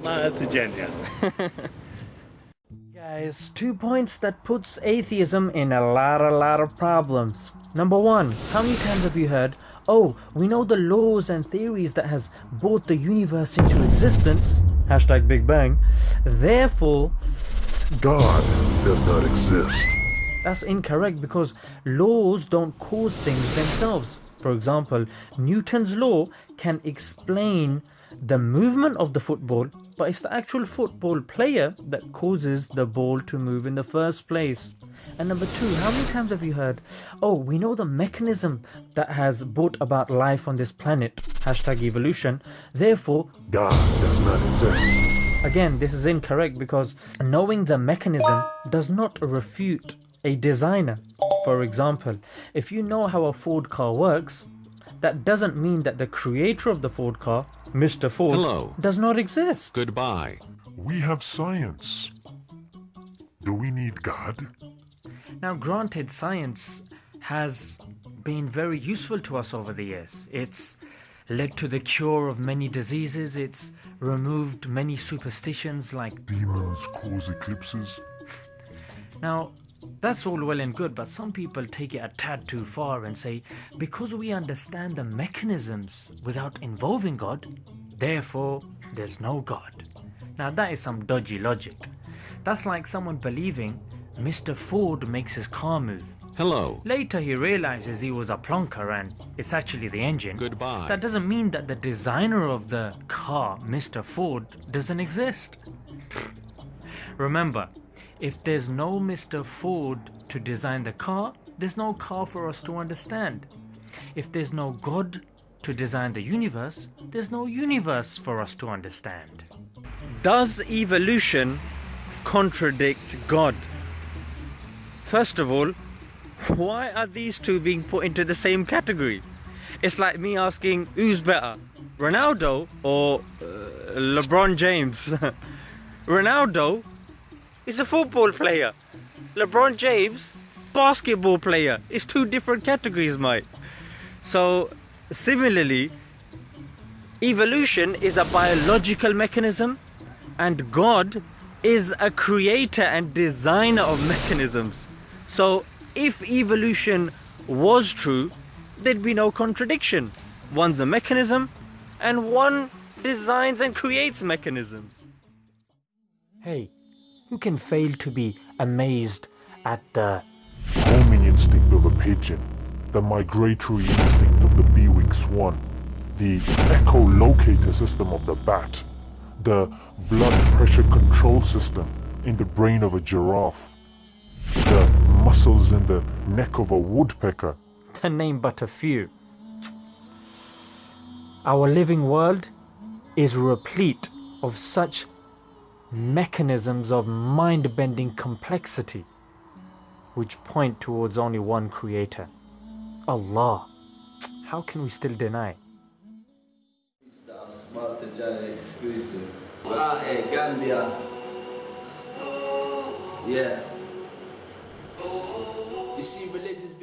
Smile to Jannah. Guys, two points that puts atheism in a lot, a lot of problems. Number one, how many times have you heard, oh, we know the laws and theories that has brought the universe into existence, hashtag Big Bang, therefore, God does not exist. that's incorrect because laws don't cause things themselves. For example, Newton's law can explain the movement of the football, but it's the actual football player that causes the ball to move in the first place. And number two, how many times have you heard, oh, we know the mechanism that has brought about life on this planet, hashtag evolution, therefore, God does not exist. Again, this is incorrect because knowing the mechanism does not refute a designer. For example, if you know how a Ford car works, that doesn't mean that the creator of the Ford car, Mr. Ford, Hello. does not exist. Goodbye. We have science. Do we need God? Now, granted, science has been very useful to us over the years. It's led to the cure of many diseases, it's removed many superstitions like Demons cause eclipses. Now, that's all well and good, but some people take it a tad too far and say, because we understand the mechanisms without involving God, therefore there's no God. Now, that is some dodgy logic. That's like someone believing Mr. Ford makes his car move. Hello. Later, he realizes he was a plonker and it's actually the engine. Goodbye. That doesn't mean that the designer of the car, Mr. Ford, doesn't exist. Remember, if there's no Mr. Ford to design the car, there's no car for us to understand. If there's no God to design the universe, there's no universe for us to understand. Does evolution contradict God? First of all, why are these two being put into the same category? It's like me asking who's better, Ronaldo or uh, LeBron James. Ronaldo is a football player. LeBron James, basketball player. It's two different categories, mate. So, similarly, evolution is a biological mechanism, and God is a creator and designer of mechanisms. So, if evolution was true, there'd be no contradiction. One's a mechanism, and one designs and creates mechanisms. Hey, who can fail to be amazed at the Homing instinct of a pigeon. The migratory instinct of the Bewick's swan. The echolocator system of the bat. The blood pressure control system in the brain of a giraffe. The muscles in the neck of a woodpecker. to name but a few. Our living world is replete of such mechanisms of mind bending complexity which point towards only one creator Allah. How can we still deny? Yeah. You see, religious